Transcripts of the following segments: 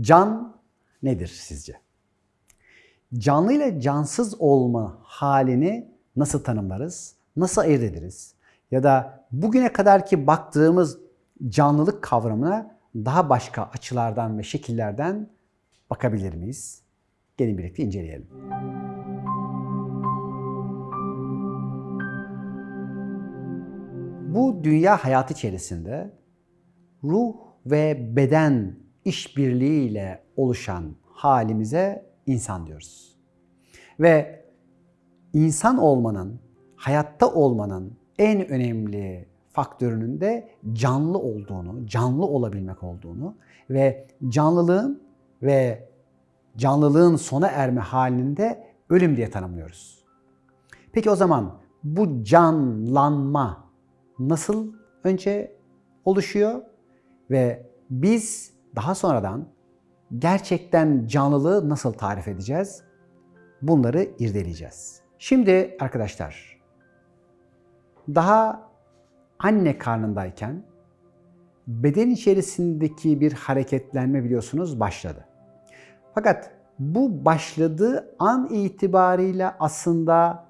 Can nedir sizce? Canlı ile cansız olma halini nasıl tanımlarız? Nasıl ayırt ederiz? Ya da bugüne kadarki baktığımız canlılık kavramına daha başka açılardan ve şekillerden bakabilir miyiz? Gelin birlikte inceleyelim. Bu dünya hayatı içerisinde ruh ve beden işbirliğiyle oluşan halimize insan diyoruz. Ve insan olmanın, hayatta olmanın en önemli faktörünün de canlı olduğunu, canlı olabilmek olduğunu ve canlılığın ve canlılığın sona erme halinde ölüm diye tanımlıyoruz. Peki o zaman bu canlanma nasıl önce oluşuyor ve biz daha sonradan gerçekten canlılığı nasıl tarif edeceğiz? Bunları irdeleyeceğiz. Şimdi arkadaşlar daha anne karnındayken beden içerisindeki bir hareketlenme biliyorsunuz başladı. Fakat bu başladığı an itibariyle aslında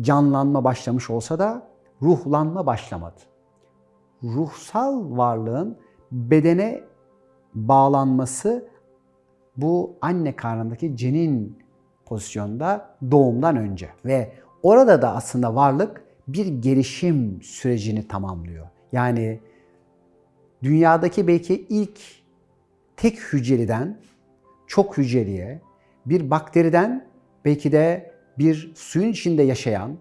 canlanma başlamış olsa da ruhlanma başlamadı. Ruhsal varlığın bedene bağlanması bu anne karnındaki cenin pozisyonda doğumdan önce ve orada da aslında varlık bir gelişim sürecini tamamlıyor. Yani dünyadaki belki ilk tek hücreliden çok hücreliye, bir bakteriden belki de bir suyun içinde yaşayan,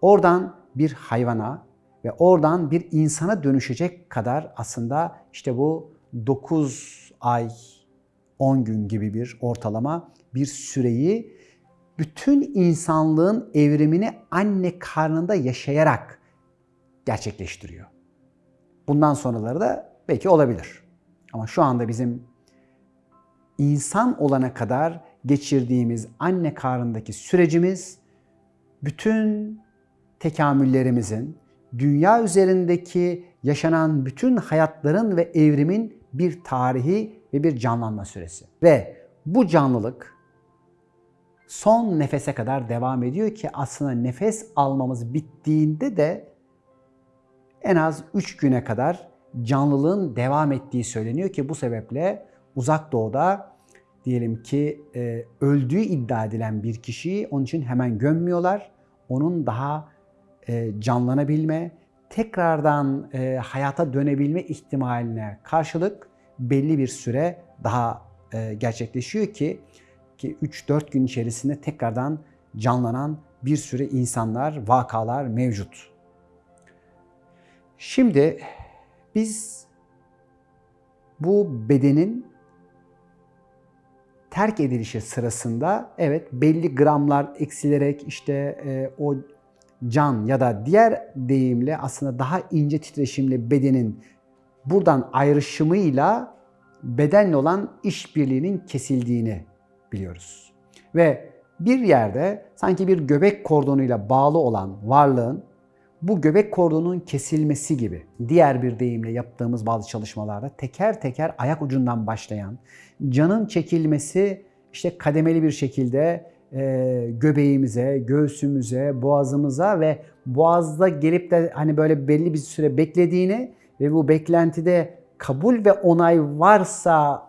oradan bir hayvana ve oradan bir insana dönüşecek kadar aslında işte bu 9 ay 10 gün gibi bir ortalama bir süreyi bütün insanlığın evrimini anne karnında yaşayarak gerçekleştiriyor. Bundan sonraları da belki olabilir. Ama şu anda bizim insan olana kadar geçirdiğimiz anne karnındaki sürecimiz bütün tekamüllerimizin, dünya üzerindeki yaşanan bütün hayatların ve evrimin bir tarihi ve bir canlanma süresi. Ve bu canlılık son nefese kadar devam ediyor ki aslında nefes almamız bittiğinde de en az 3 güne kadar canlılığın devam ettiği söyleniyor ki bu sebeple uzak doğuda diyelim ki e, öldüğü iddia edilen bir kişiyi onun için hemen gömmüyorlar. Onun daha e, canlanabilme, tekrardan e, hayata dönebilme ihtimaline karşılık belli bir süre daha e, gerçekleşiyor ki ki 3-4 gün içerisinde tekrardan canlanan bir sürü insanlar, vakalar mevcut. Şimdi biz bu bedenin terk edilişi sırasında evet belli gramlar eksilerek işte e, o can ya da diğer deyimle aslında daha ince titreşimli bedenin buradan ayrışımıyla bedenle olan işbirliğinin kesildiğini biliyoruz. Ve bir yerde sanki bir göbek kordonuyla bağlı olan varlığın bu göbek kordonunun kesilmesi gibi diğer bir deyimle yaptığımız bazı çalışmalarda teker teker ayak ucundan başlayan canın çekilmesi işte kademeli bir şekilde e, göbeğimize, göğsümüze, boğazımıza ve boğazda gelip de hani böyle belli bir süre beklediğini ve bu beklentide kabul ve onay varsa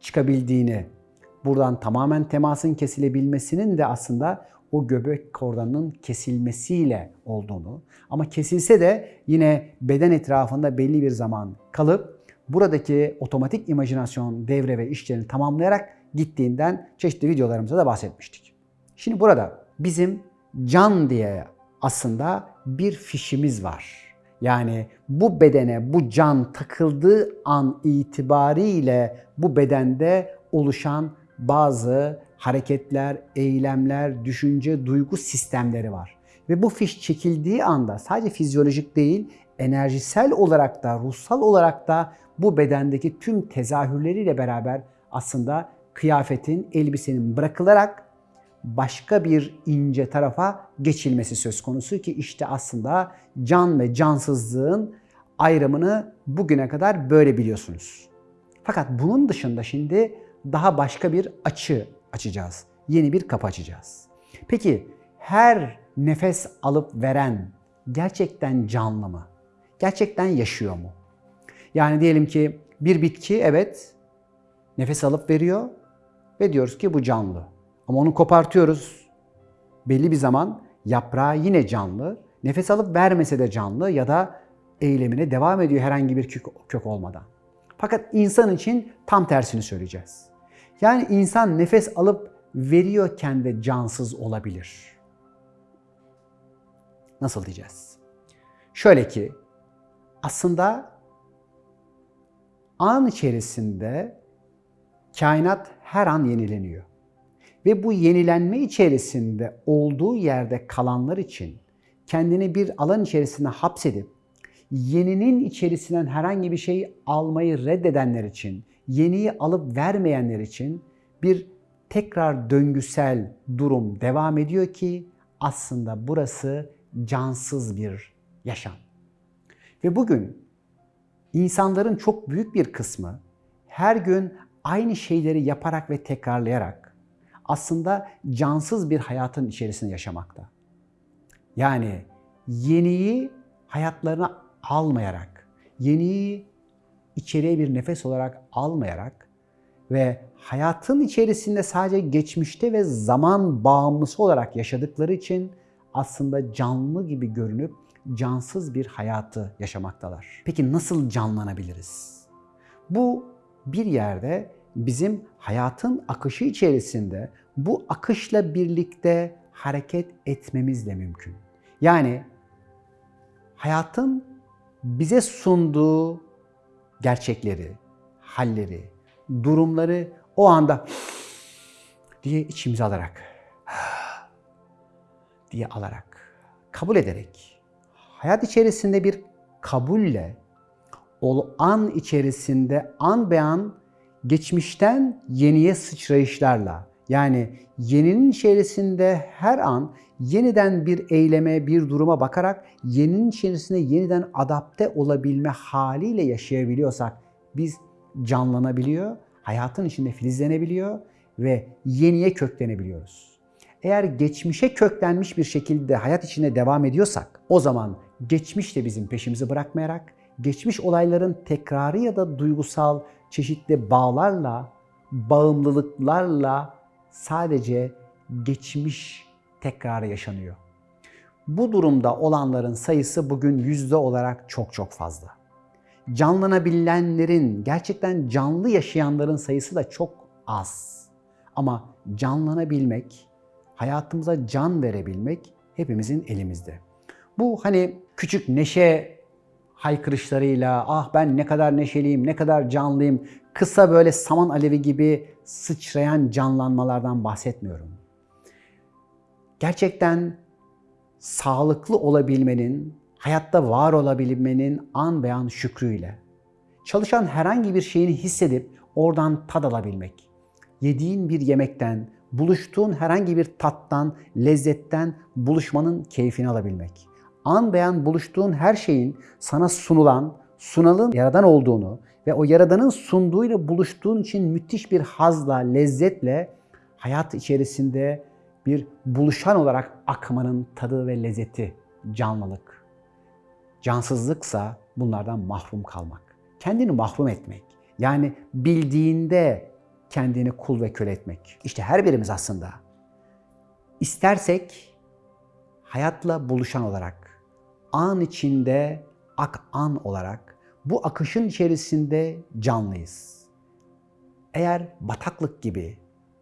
çıkabildiğini, buradan tamamen temasın kesilebilmesinin de aslında o göbek kordonunun kesilmesiyle olduğunu ama kesilse de yine beden etrafında belli bir zaman kalıp buradaki otomatik imajinasyon devre ve işlerini tamamlayarak gittiğinden çeşitli videolarımızda da bahsetmiştik. Şimdi burada bizim can diye aslında bir fişimiz var. Yani bu bedene bu can takıldığı an itibariyle bu bedende oluşan bazı hareketler, eylemler, düşünce, duygu sistemleri var. Ve bu fiş çekildiği anda sadece fizyolojik değil, enerjisel olarak da, ruhsal olarak da bu bedendeki tüm tezahürleriyle beraber aslında kıyafetin, elbisenin bırakılarak başka bir ince tarafa geçilmesi söz konusu ki işte aslında can ve cansızlığın ayrımını bugüne kadar böyle biliyorsunuz. Fakat bunun dışında şimdi daha başka bir açı açacağız. Yeni bir kapı açacağız. Peki her nefes alıp veren gerçekten canlı mı? Gerçekten yaşıyor mu? Yani diyelim ki bir bitki evet nefes alıp veriyor ve diyoruz ki bu canlı. Ama onu kopartıyoruz. Belli bir zaman yaprağı yine canlı. Nefes alıp vermese de canlı ya da eylemine devam ediyor herhangi bir kök, kök olmadan. Fakat insan için tam tersini söyleyeceğiz. Yani insan nefes alıp veriyorken de cansız olabilir. Nasıl diyeceğiz? Şöyle ki aslında an içerisinde kainat her an yenileniyor. Ve bu yenilenme içerisinde olduğu yerde kalanlar için kendini bir alan içerisine hapsedip yeninin içerisinden herhangi bir şey almayı reddedenler için, yeniyi alıp vermeyenler için bir tekrar döngüsel durum devam ediyor ki aslında burası cansız bir yaşam. Ve bugün insanların çok büyük bir kısmı her gün aynı şeyleri yaparak ve tekrarlayarak aslında cansız bir hayatın içerisinde yaşamakta. Yani yeniyi hayatlarına almayarak, yeniyi içeriye bir nefes olarak almayarak ve hayatın içerisinde sadece geçmişte ve zaman bağımlısı olarak yaşadıkları için aslında canlı gibi görünüp cansız bir hayatı yaşamaktalar. Peki nasıl canlanabiliriz? Bu bir yerde bizim hayatın akışı içerisinde bu akışla birlikte hareket etmemiz de mümkün. Yani hayatın bize sunduğu gerçekleri, halleri, durumları o anda diye içimize alarak diye alarak kabul ederek hayat içerisinde bir kabulle o an içerisinde an be an geçmişten yeniye sıçrayışlarla yani yeninin içerisinde her an yeniden bir eyleme, bir duruma bakarak yeninin içerisinde yeniden adapte olabilme haliyle yaşayabiliyorsak biz canlanabiliyor, hayatın içinde filizlenebiliyor ve yeniye köklenebiliyoruz. Eğer geçmişe köklenmiş bir şekilde hayat içinde devam ediyorsak o zaman geçmiş de bizim peşimizi bırakmayarak geçmiş olayların tekrarı ya da duygusal çeşitli bağlarla, bağımlılıklarla sadece geçmiş tekrar yaşanıyor. Bu durumda olanların sayısı bugün yüzde olarak çok çok fazla. Canlanabilenlerin, gerçekten canlı yaşayanların sayısı da çok az. Ama canlanabilmek, hayatımıza can verebilmek hepimizin elimizde. Bu hani küçük neşe haykırışlarıyla ah ben ne kadar neşeliyim, ne kadar canlıyım, kısa böyle saman alevi gibi sıçrayan canlanmalardan bahsetmiyorum. Gerçekten sağlıklı olabilmenin, hayatta var olabilmenin an be an şükrüyle, çalışan herhangi bir şeyini hissedip oradan tad alabilmek, yediğin bir yemekten, buluştuğun herhangi bir tattan, lezzetten buluşmanın keyfini alabilmek, an beyan buluştuğun her şeyin sana sunulan, sunalın yaradan olduğunu ve o yaradanın sunduğuyla buluştuğun için müthiş bir hazla, lezzetle hayat içerisinde bir buluşan olarak akmanın tadı ve lezzeti, canlılık. Cansızlıksa bunlardan mahrum kalmak. Kendini mahrum etmek. Yani bildiğinde kendini kul ve köle etmek. İşte her birimiz aslında istersek hayatla buluşan olarak, an içinde ak an olarak bu akışın içerisinde canlıyız. Eğer bataklık gibi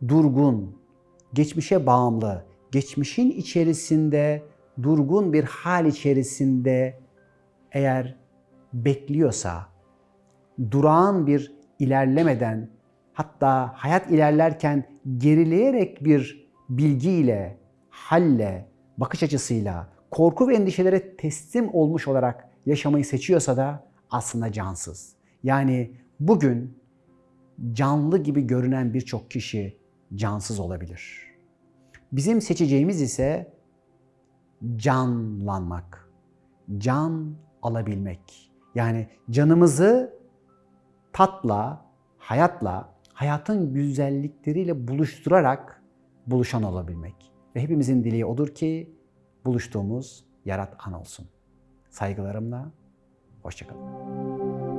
durgun, geçmişe bağımlı, geçmişin içerisinde durgun bir hal içerisinde eğer bekliyorsa, durağan bir ilerlemeden hatta hayat ilerlerken gerileyerek bir bilgiyle, halle, bakış açısıyla, korku ve endişelere teslim olmuş olarak yaşamayı seçiyorsa da aslında cansız. Yani bugün canlı gibi görünen birçok kişi cansız olabilir. Bizim seçeceğimiz ise canlanmak, can alabilmek. Yani canımızı tatla, hayatla, hayatın güzellikleriyle buluşturarak buluşan olabilmek. Ve hepimizin dileği odur ki buluştuğumuz yarat an olsun. Saygılarımla, hoşçakalın.